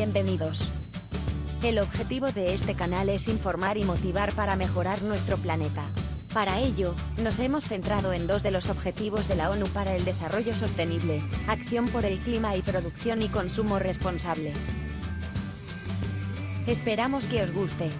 bienvenidos. El objetivo de este canal es informar y motivar para mejorar nuestro planeta. Para ello, nos hemos centrado en dos de los objetivos de la ONU para el Desarrollo Sostenible, acción por el clima y producción y consumo responsable. Esperamos que os guste.